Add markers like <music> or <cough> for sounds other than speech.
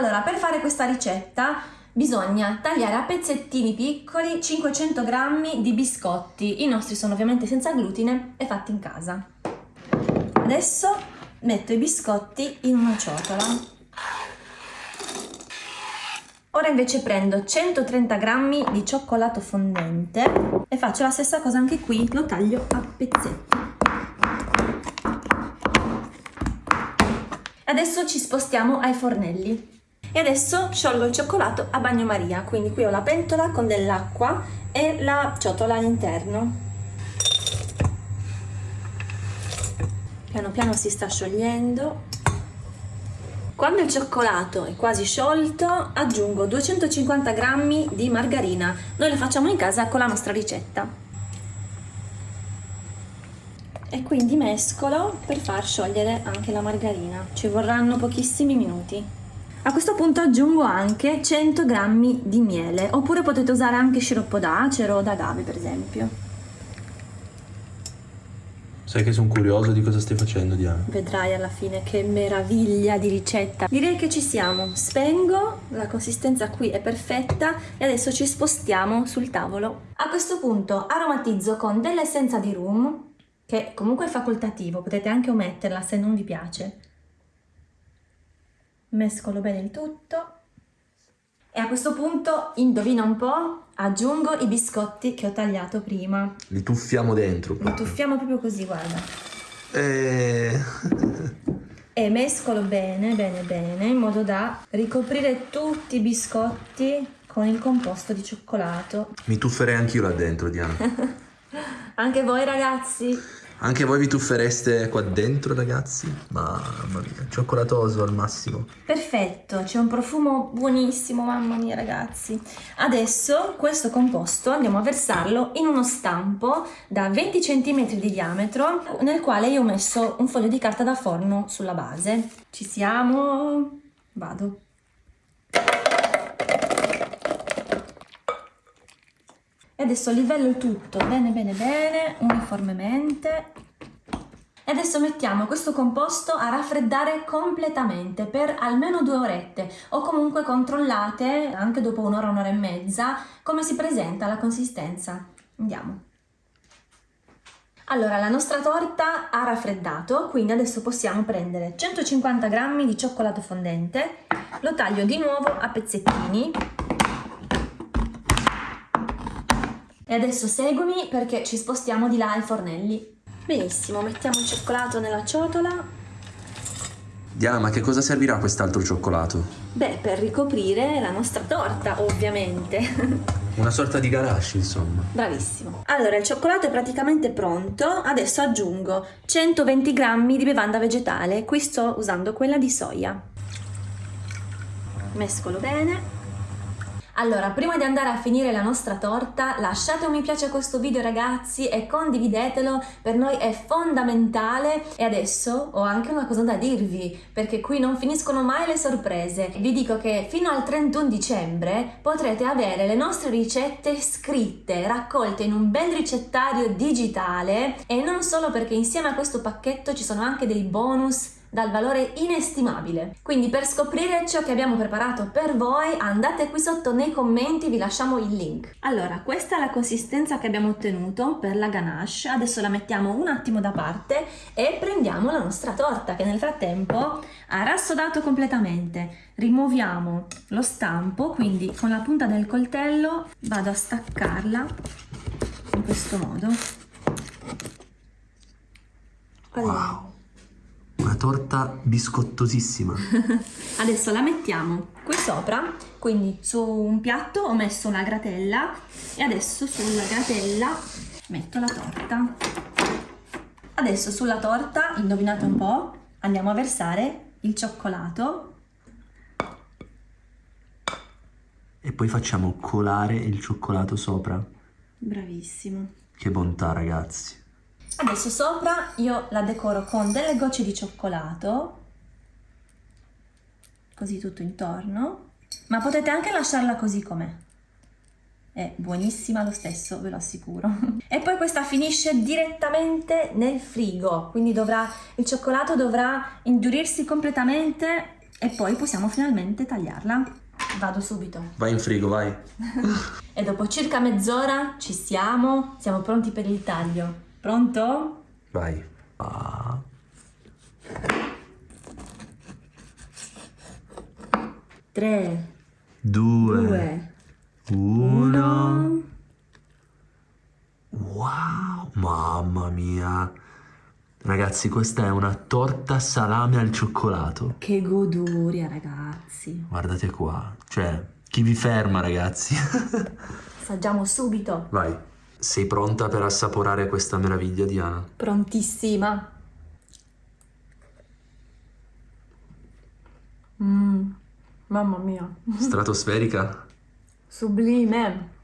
Allora, per fare questa ricetta bisogna tagliare a pezzettini piccoli 500 g di biscotti. I nostri sono ovviamente senza glutine e fatti in casa. Adesso metto i biscotti in una ciotola. Ora invece prendo 130 g di cioccolato fondente e faccio la stessa cosa anche qui, lo taglio a pezzetti. Adesso ci spostiamo ai fornelli. E adesso sciolgo il cioccolato a bagnomaria, quindi qui ho la pentola con dell'acqua e la ciotola all'interno. Piano piano si sta sciogliendo. Quando il cioccolato è quasi sciolto aggiungo 250 g di margarina. Noi la facciamo in casa con la nostra ricetta. E quindi mescolo per far sciogliere anche la margarina. Ci vorranno pochissimi minuti. A questo punto aggiungo anche 100 g di miele, oppure potete usare anche sciroppo d'acero o d'agave per esempio. Sai che sono curioso di cosa stai facendo Diana. Vedrai alla fine che meraviglia di ricetta. Direi che ci siamo. Spengo, la consistenza qui è perfetta e adesso ci spostiamo sul tavolo. A questo punto aromatizzo con dell'essenza di rum, che comunque è facoltativo, potete anche ometterla se non vi piace mescolo bene il tutto e a questo punto, indovina un po', aggiungo i biscotti che ho tagliato prima. Li tuffiamo dentro. Li tuffiamo proprio così, guarda. E... e mescolo bene, bene, bene, in modo da ricoprire tutti i biscotti con il composto di cioccolato. Mi tufferei anch'io là dentro, Diana. <laughs> Anche voi ragazzi? Anche voi vi tuffereste qua dentro, ragazzi? Mamma mia, cioccolatoso al massimo. Perfetto, c'è un profumo buonissimo, mamma mia ragazzi. Adesso questo composto andiamo a versarlo in uno stampo da 20 cm di diametro nel quale io ho messo un foglio di carta da forno sulla base. Ci siamo? Vado. e adesso livello tutto bene bene bene uniformemente e adesso mettiamo questo composto a raffreddare completamente per almeno due orette o comunque controllate anche dopo un'ora, un'ora e mezza come si presenta la consistenza. Andiamo. Allora, la nostra torta ha raffreddato, quindi adesso possiamo prendere 150 g di cioccolato fondente, lo taglio di nuovo a pezzettini E adesso seguimi perché ci spostiamo di là ai fornelli. Benissimo, mettiamo il cioccolato nella ciotola. Diana, ma che cosa servirà quest'altro cioccolato? Beh, per ricoprire la nostra torta, ovviamente. <laughs> Una sorta di ganache, insomma. Bravissimo. Allora, il cioccolato è praticamente pronto. Adesso aggiungo 120 grammi di bevanda vegetale. Qui sto usando quella di soia. Mescolo bene. Allora, prima di andare a finire la nostra torta, lasciate un mi piace a questo video ragazzi e condividetelo, per noi è fondamentale. E adesso ho anche una cosa da dirvi, perché qui non finiscono mai le sorprese. Vi dico che fino al 31 dicembre potrete avere le nostre ricette scritte, raccolte in un bel ricettario digitale e non solo perché insieme a questo pacchetto ci sono anche dei bonus dal valore inestimabile. Quindi per scoprire ciò che abbiamo preparato per voi andate qui sotto nei commenti, vi lasciamo il link. Allora, questa è la consistenza che abbiamo ottenuto per la ganache, adesso la mettiamo un attimo da parte e prendiamo la nostra torta che nel frattempo ha rassodato completamente. Rimuoviamo lo stampo, quindi con la punta del coltello vado a staccarla in questo modo. Allora. Wow torta biscottosissima. <laughs> Adesso la mettiamo qui sopra, quindi su un piatto ho messo una gratella e adesso sulla gratella metto la torta. Adesso sulla torta, indovinate un po', andiamo a versare il cioccolato. E poi facciamo colare il cioccolato sopra. Bravissimo. Che bontà ragazzi. Adesso sopra io la decoro con delle gocce di cioccolato, così tutto intorno, ma potete anche lasciarla così com'è. È buonissima lo stesso, ve lo assicuro. <laughs> e poi questa finisce direttamente nel frigo, quindi dovrà, il cioccolato dovrà indurirsi completamente e poi possiamo finalmente tagliarla. Vado subito. Vai in frigo, vai. <laughs> E dopo circa mezz'ora ci siamo, siamo pronti per il taglio. Pronto? Vai. Ah. Tre, Due. due, Uno. uno. Wow, mamma mia. Ragazzi, questa è una torta salame al cioccolato. Che goduria, ragazzi. Guardate qua. Cioè, chi vi ferma, ragazzi? <laughs> Assaggiamo subito. Vai. Sei pronta per assaporare questa meraviglia, Diana? Prontissima. Mmm, mamma mia, Stratosferica? sublime.